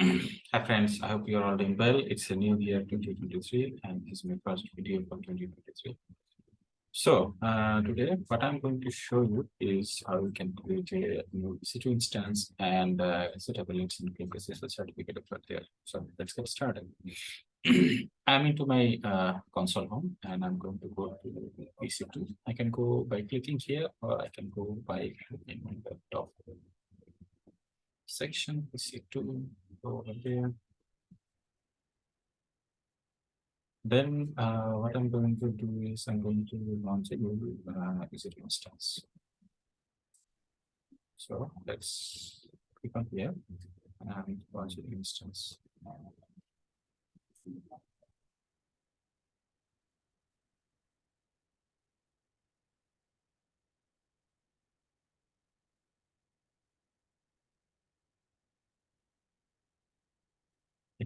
Hi friends, I hope you're all doing well. It's a new year 2023 and this is my first video for 2023. So uh, today what I'm going to show you is how you can create a new EC2 instance and uh, set up a links and SSL certificate for there. So let's get started. I'm into my uh, console home and I'm going to go to EC2. I can go by clicking here or I can go by on the top section EC2 over there. Then uh, what I'm going to do is I'm going to launch a new uh, EC2 instance. So let's click on here and launch an instance.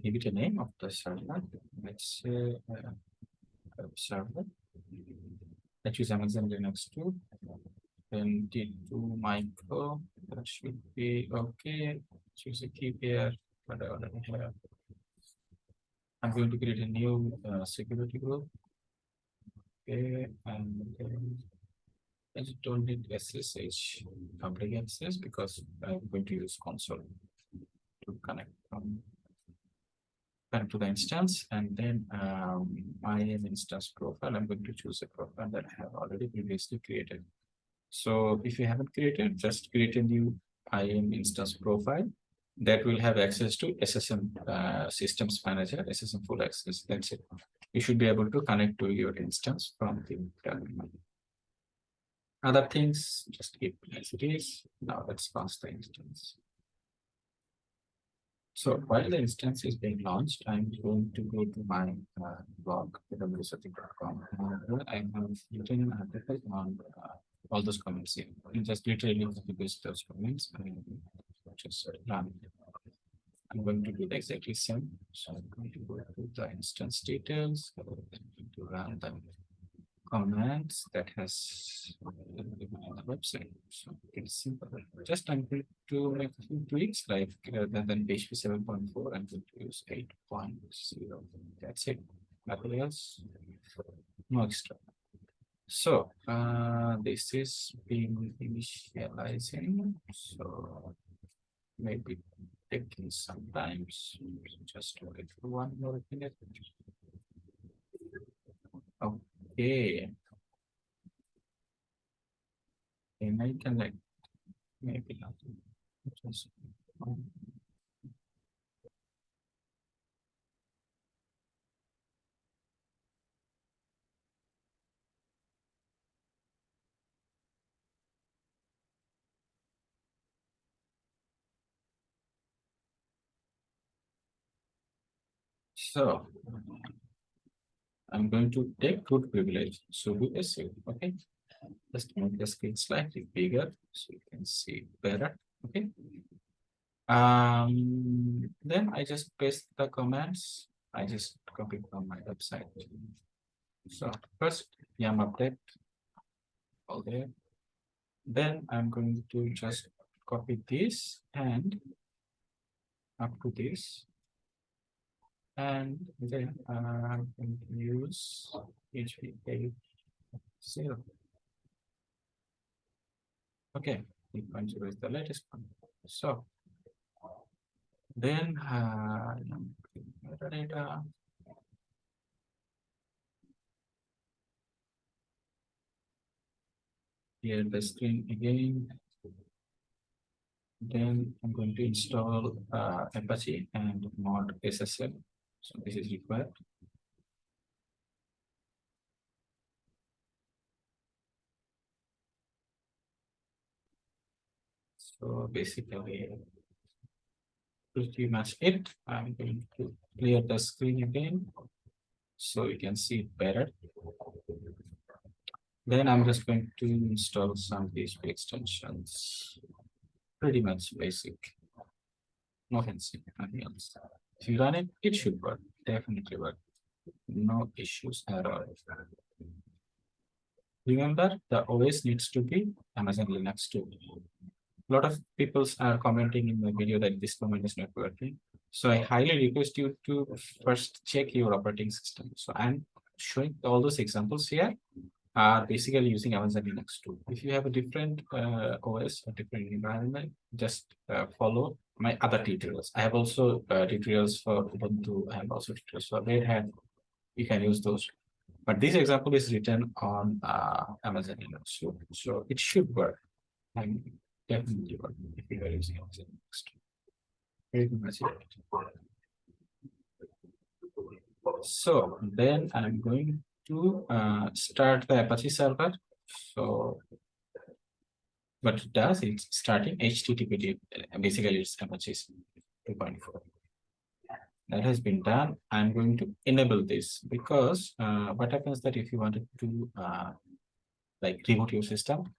Give it a name of the server. Let's say uh, server. Let's use Amazon Linux 2. Then T2 micro. That should be okay. Choose a key pair. Whatever. I'm going to create a new uh, security group. Okay, and then I just don't need SSH public because I'm going to use console to connect from connect to the instance and then um, IAM instance profile. I'm going to choose a profile that I have already previously created. So if you haven't created, just create a new IAM instance profile that will have access to SSM uh, systems manager, SSM full access. That's it. You should be able to connect to your instance from the terminal. Other things, just keep as it is. Now let's launch the instance. So while the instance is being launched, I'm going to go to my uh, blog, awssetting.com. I have written an article on uh, all those comments here. You just literally paste those comments and just run. I'm going to do the exactly same. So I'm going to go to the instance details, I'm going to run them commands that has on the website. So it's simple. Just I'm going to make a few tweaks like rather than PHP 7.4, I'm going to use 8.0. That's it. Nothing else. No extra. So uh, this is being initializing. So maybe taking some time. Just wait for one more minute. Okay. And I can like maybe not just So I'm going to take root privilege. So do save. Okay. Just make the screen slightly bigger so you can see better. Okay. Um, then I just paste the commands. I just copy from my website. So first yum update all there. Then I'm going to just copy this and up to this and then I'm going to use HPA zero. Okay, 3.0 is the latest one. So then uh, data. Here the screen again. Then I'm going to install uh, Apache and mod SSL. So this is required. So basically, pretty much it. I'm going to clear the screen again so you can see it better. Then I'm just going to install some PHP extensions. Pretty much basic. Nothing else. If you run it, it should work, definitely work. No issues at all. Remember, the OS needs to be Amazon Linux 2. A lot of people are commenting in the video that this command is not working. So I highly request you to first check your operating system. So I'm showing all those examples here are basically using Amazon Linux 2. If you have a different uh, OS or different environment, just uh, follow my other tutorials. I have also uh, tutorials for Ubuntu. I have also tutorials for Red Hat. You can use those. But this example is written on uh, Amazon Linux 2. So it should work. I'm definitely work if you are using Amazon Linux. So then I'm going to uh, start the Apache server. So what it does is starting HTTP, basically it's Apache 2.4. That has been done. I'm going to enable this because uh, what happens that if you wanted to uh, like reboot your system,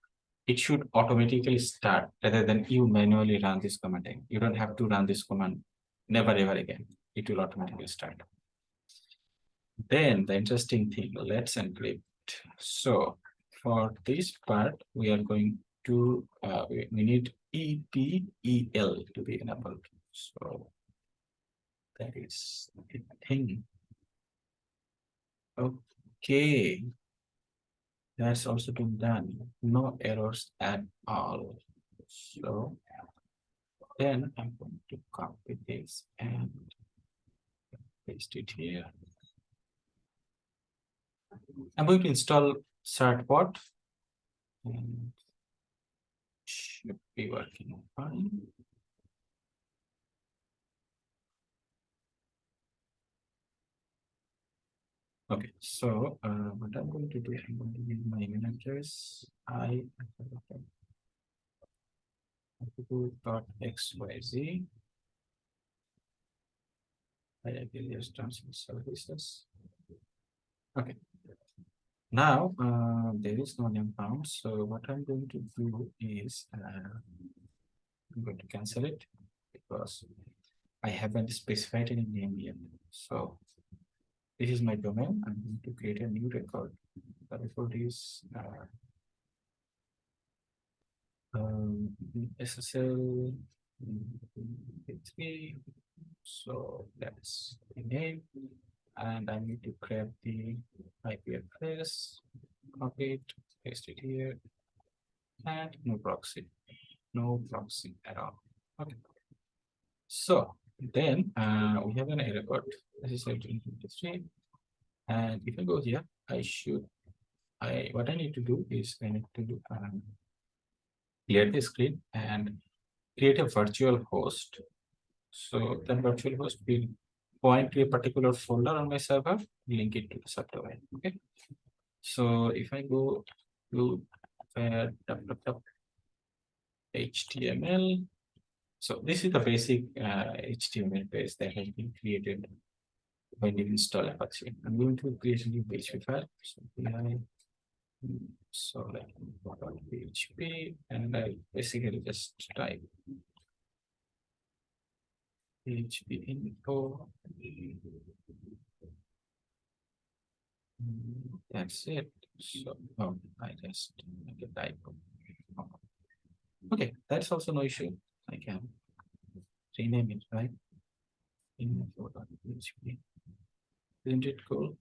it should automatically start rather than you manually run this command. You don't have to run this command never ever again. It will automatically start. Then the interesting thing, let's encrypt. So for this part, we are going to, uh, we, need EPEL to be enabled. So that is the thing. Okay. That's also been done. No errors at all. So then I'm going to copy this and paste it here. I'm going to install certbot. And should be working fine. Okay, so uh, what I'm going to do, I'm going to give my email address. I dot xyz. I affiliate terms and services. Okay. Now, uh, there is no name found. So what I'm going to do is uh, I'm going to cancel it because I haven't specified any name yet. So this is my domain. I'm going to create a new record. The record is uh, um, SSL 3. So that's the name. And I need to grab the IP address, copy it, paste it here, and no proxy, no proxy at all. Okay. So then uh, we have an error code. This is 1823. And if I go here, I should, I what I need to do is I need to do, um, clear the screen and create a virtual host. So the virtual host will point to a particular folder on my server, link it to the subdomain. Okay. So if I go to uh, HTML, so this is the basic uh, HTML page that has been created when you install Apache. I'm going to create a new PHP file. So I, so like PHP, and I basically just type PHP info. That's it. So oh, I just make a typo. Okay, that's also no issue. I can rename it, right? Isn't it cool?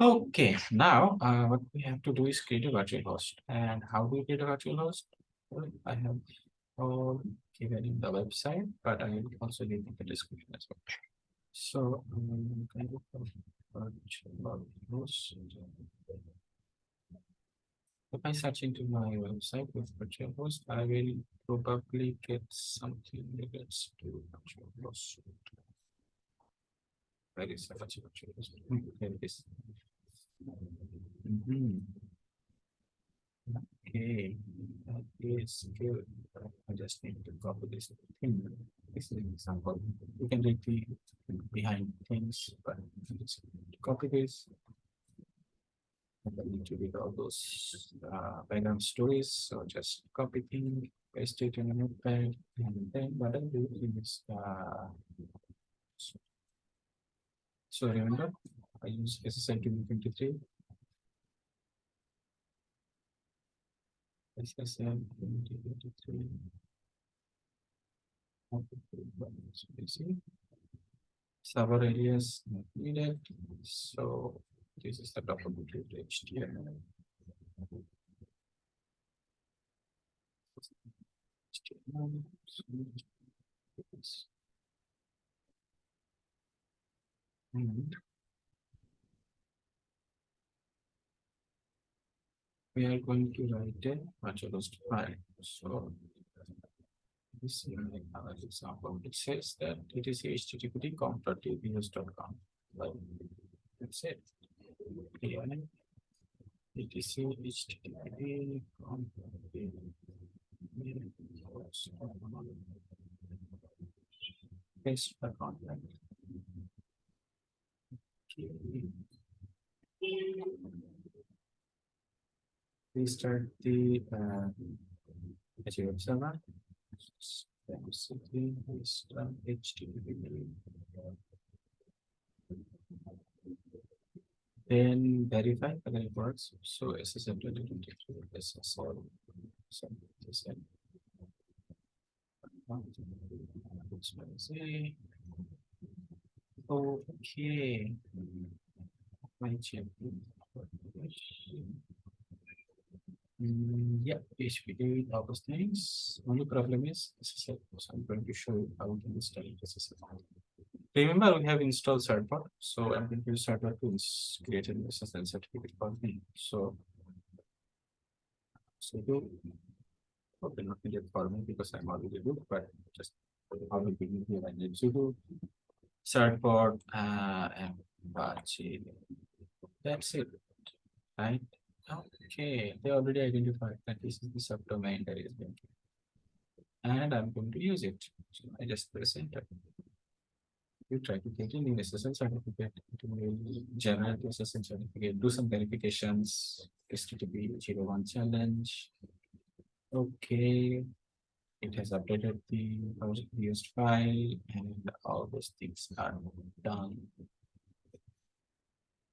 Okay, now uh, what we have to do is create a virtual host. And how do we create a virtual host? Well, I have all given in the website, but I will also leave in the description as well. So um, kind of virtual host. If I search into my website with virtual host, I will probably get something relates to virtual host. Where is the virtual host? There it is. Mm -hmm. Okay, that is good. I just need to copy this thing. This is an example. You can read the behind things, but copy this. And I need to read all those uh, background stories. So just copy thing, paste it in a notepad, and then what I do is uh, so, remember I use SSL 2023 SSL 2023 See, server areas not needed, so this is the documented HTML. HTML, And we are going to write a virtualized file, so this is another example, it says that it is http com.abs.com. Well, that's it. Yeah. It is http. Paste the. Okay. Restart the uh. Azure server. HTTP. Then verify whether it works. So SSL twenty twenty three SSL. So is- Say. Okay. My check. Yeah, PHP did all those things. Only problem is SSL. So I'm going to show you how we can install SSL. Remember, we have installed Certbot, so I'm going to use Certbot to create an SSL certificate for me. So. So do. Okay, not needed for me because I'm already good, but just. How we begin here, I need to do. Certbot, uh, and Apache. That's it. Right? Okay, they already identified that this is the subdomain that is being. And I'm going to use it. So I just press enter. You try to get an SSL certificate, the SSL certificate, do some verifications, HTTP zero one challenge. Okay. It has updated the project used file and all those things are done.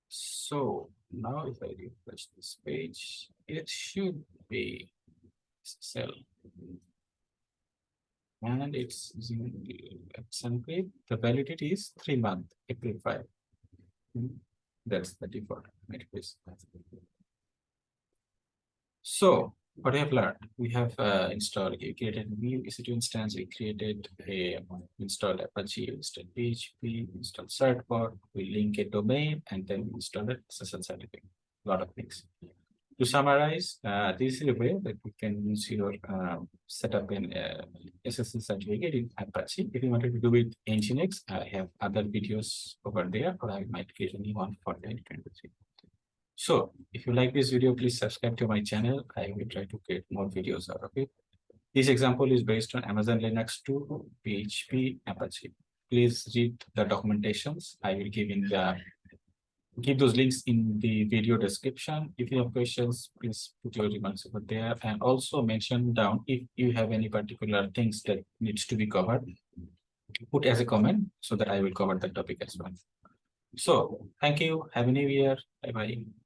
So now if I refresh this page, it should be cell. And it's using the validity is three month, April five. Hmm, That's the default. So what I have learned, we have uh, installed, we created a new EC2 instance, we created a installed Apache, installed PHP, installed Certbot, we link a domain and then we installed a SSL certificate, A lot of things. To summarize, uh, this is a way that we can use your um, setup in uh, SSL certificate in Apache. If you wanted to do it in Nginx, I have other videos over there, or I might create a new one for 2023. So if you like this video, please subscribe to my channel. I will try to create more videos out of it. This example is based on Amazon Linux 2, PHP, Apache. Please read the documentations. I will give in the give those links in the video description. If you have questions, please put your remarks over there and also mention down if you have any particular things that needs to be covered. Put as a comment so that I will cover that topic as well. So thank you. Have a new year. Bye bye.